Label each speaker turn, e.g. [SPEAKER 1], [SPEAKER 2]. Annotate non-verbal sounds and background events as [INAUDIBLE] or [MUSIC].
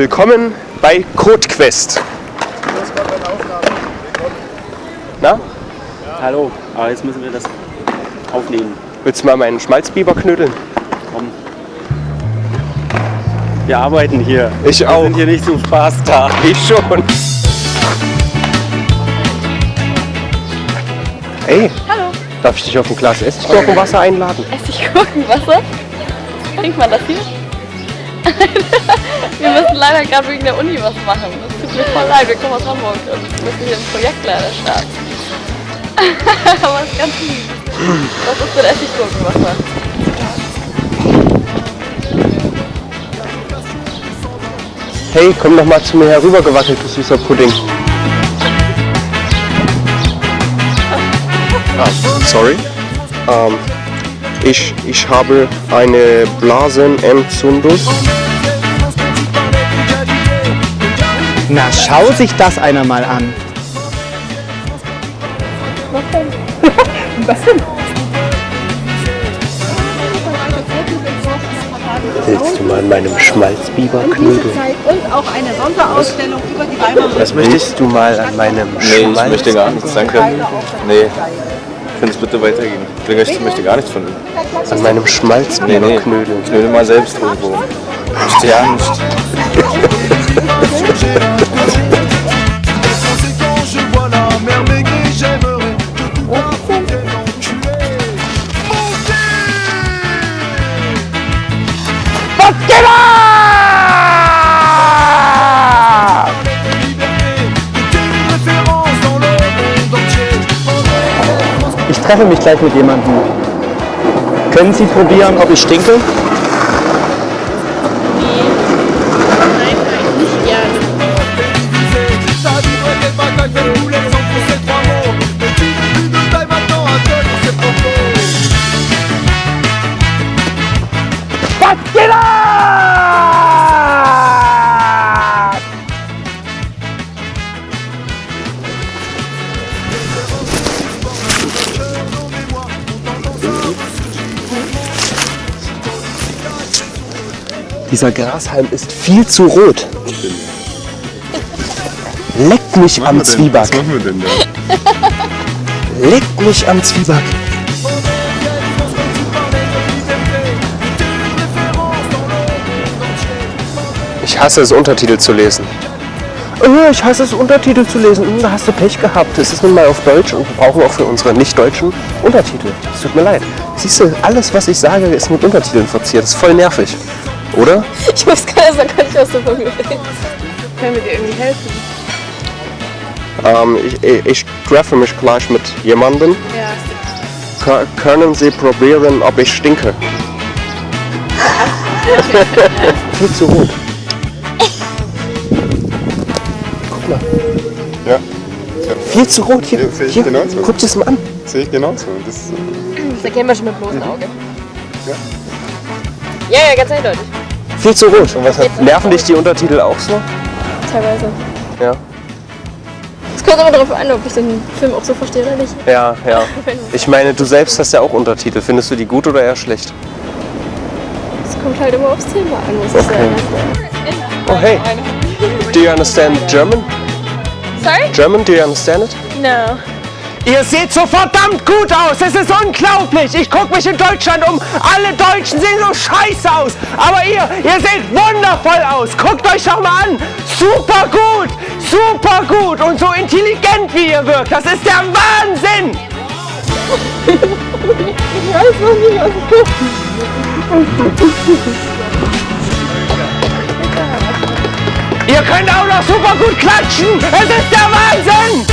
[SPEAKER 1] Willkommen bei CodeQuest. Na,
[SPEAKER 2] Hallo, aber jetzt müssen wir das aufnehmen.
[SPEAKER 1] willst du mal meinen Schmalzbiber knödeln?
[SPEAKER 2] Komm. Wir arbeiten hier.
[SPEAKER 1] Ich
[SPEAKER 2] Wir
[SPEAKER 1] auch.
[SPEAKER 2] sind hier nicht zum Spaß da.
[SPEAKER 1] Ich schon. Ey,
[SPEAKER 3] Hallo,
[SPEAKER 1] darf ich dich auf ein Glas Essiggurkenwasser einladen?
[SPEAKER 3] Essiggurkenwasser. Trinkt man das hier? Wir müssen leider gerade wegen der Uni was machen. Das tut mir voll leid, wir kommen aus Hamburg und müssen hier ein Projekt leider starten. [LAUGHS] Aber es ist ganz lieb. Was ist denn Essiggurkenwasser?
[SPEAKER 1] Hey, komm doch mal zu mir herübergewackelt, du süßer Pudding. Ah, sorry. Ähm, ich, ich habe eine Blasenentzündung.
[SPEAKER 4] Na, schau sich das einer mal an.
[SPEAKER 1] Willst du mal an meinem Schmalzbiber knödeln?
[SPEAKER 5] und auch eine Sonderausstellung über die Weimarer
[SPEAKER 1] Was möchtest du mal an meinem
[SPEAKER 6] Nee, ich möchte gar nichts, danke. Nee. Es bitte weitergehen? Ich möchte gar nichts von ihm.
[SPEAKER 1] An meinem Schmalzbiber
[SPEAKER 6] Nee, nee. Knödel mal selbst irgendwo. Ich möchte ja nicht. [LAUGHS]
[SPEAKER 4] Ich treffe mich gleich mit jemandem. Können Sie probieren, ob ich stinke?
[SPEAKER 1] Dieser Grashalm ist viel zu rot. Leck mich am Zwieback.
[SPEAKER 6] machen wir denn da?
[SPEAKER 1] Leck mich am Zwieback. Ich hasse es, Untertitel zu lesen. Oh, ich hasse es, Untertitel zu lesen. Hm, Da hast du Pech gehabt. Es ist nun mal auf Deutsch und wir brauchen auch für unsere nicht-deutschen Untertitel. Es tut mir leid. Siehst du, alles, was ich sage, ist mit Untertiteln verziert. Das ist voll nervig. Oder?
[SPEAKER 3] Ich weiß gar nicht, gar nicht was du von mir willst. Können wir dir irgendwie helfen?
[SPEAKER 1] Ähm, ich, ich, ich treffe mich gleich mit jemandem.
[SPEAKER 3] Ja.
[SPEAKER 1] Ka- Können Sie probieren, ob ich stinke? [LAUGHS] Viel zu rot. Guck mal.
[SPEAKER 6] Ja,
[SPEAKER 1] Viel zu rot. Hier,
[SPEAKER 6] Ja, sehe ich
[SPEAKER 1] hier.
[SPEAKER 6] genauso.
[SPEAKER 1] guck dir das mal an.
[SPEAKER 6] sehe ich genauso. Das,
[SPEAKER 3] Das erkennen wir schon mit bloßem Auge. Ja, ja, ganz eindeutig.
[SPEAKER 1] Viel zu rot. Und was hat, nerven dich die Untertitel auch so?
[SPEAKER 3] Teilweise.
[SPEAKER 1] Ja.
[SPEAKER 3] Es kommt immer darauf an, ob ich den Film auch so verstehe oder nicht.
[SPEAKER 1] Ja, ja. [LAUGHS] Ich meine, du selbst hast ja auch Untertitel. Findest du die gut oder eher schlecht?
[SPEAKER 3] Es kommt halt immer aufs Thema an, muss ich sagen.
[SPEAKER 1] Oh, hey. Do you understand German?
[SPEAKER 3] Sorry?
[SPEAKER 1] German, do you understand it?
[SPEAKER 3] No.
[SPEAKER 4] Ihr seht so verdammt gut aus. Es ist unglaublich. Ich gucke mich in Deutschland um. Alle Deutschen sehen so scheiße aus. Aber ihr, ihr seht wundervoll aus. Guckt euch doch mal an. Super gut. Super gut. Und so intelligent, wie ihr wirkt. Das ist der Wahnsinn. Ihr könnt auch noch super gut klatschen. Es ist der Wahnsinn.